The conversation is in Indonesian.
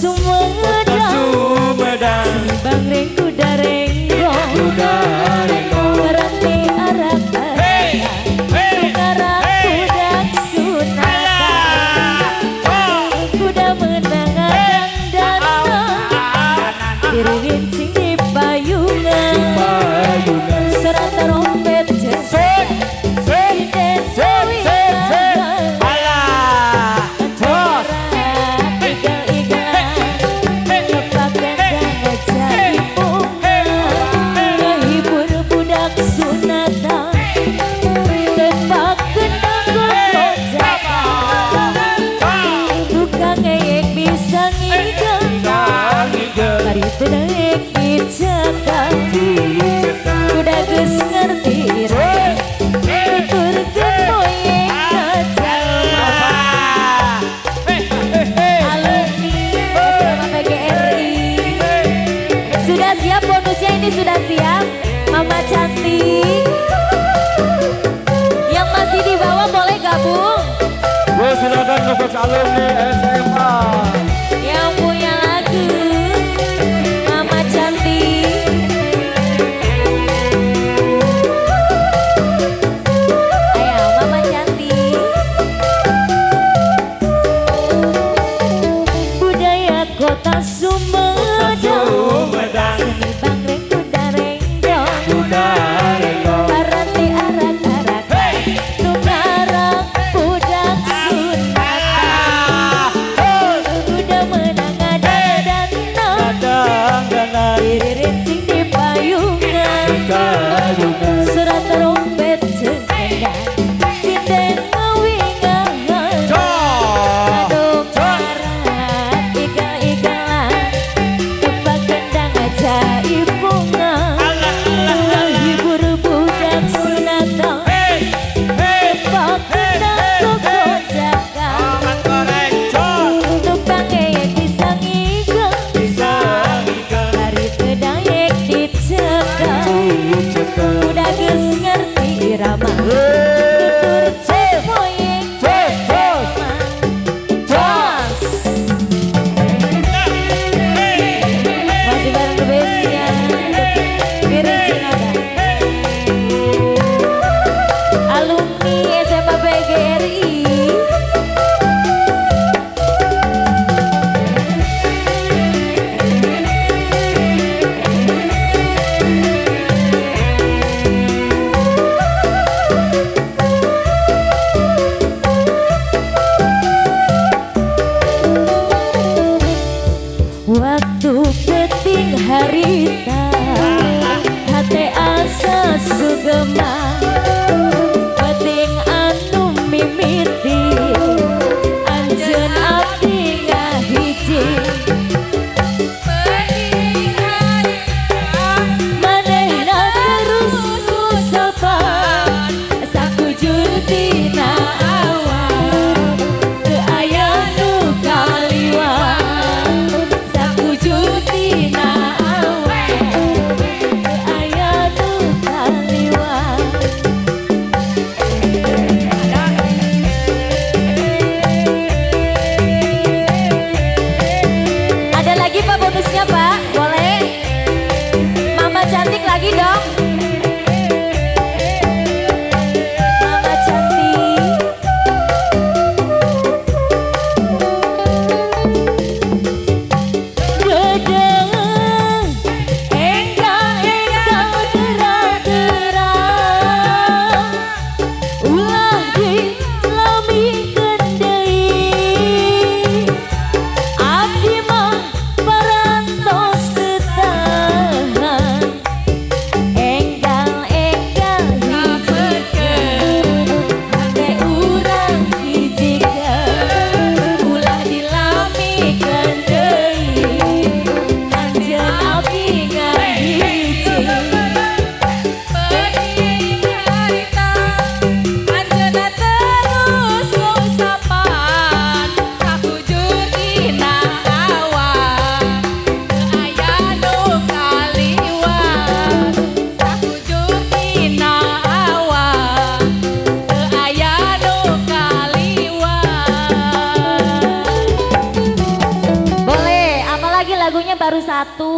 summer Sudah siap bonusnya ini sudah siap. Mama cantik. Yang masih di bawah boleh gabung. Gue silahkan ke Coach alumni SMA Africa. Waktu peting harita. Hati asa sugema baru satu.